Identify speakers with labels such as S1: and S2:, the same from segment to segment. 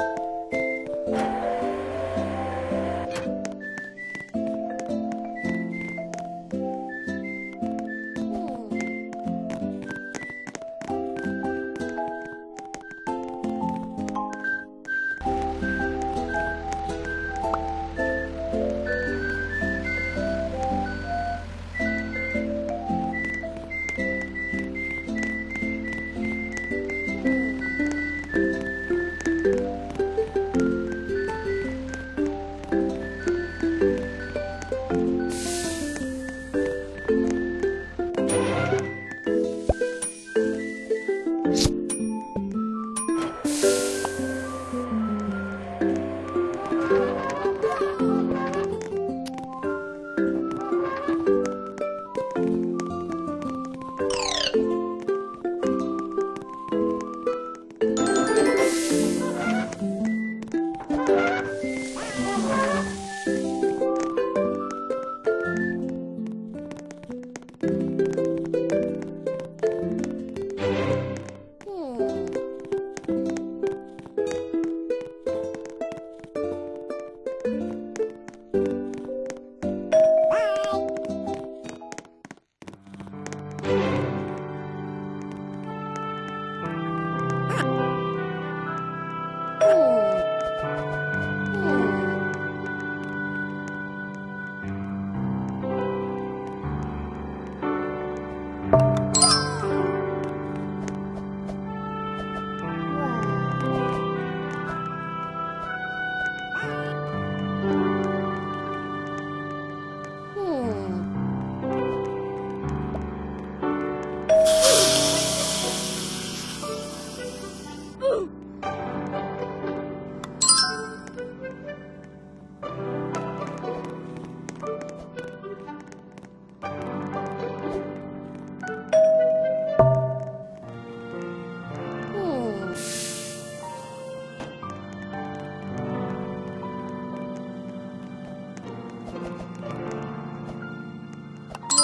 S1: Bye. Thank you.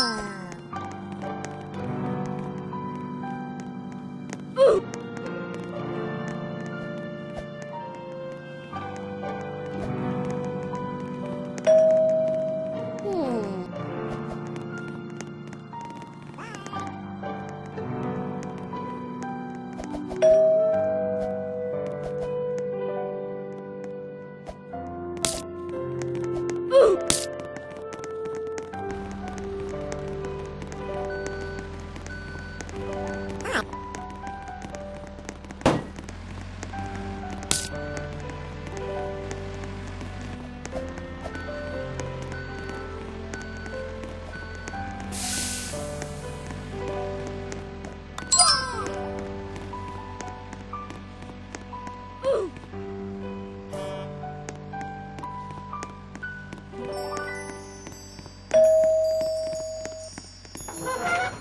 S1: Wow. Ha ha ha!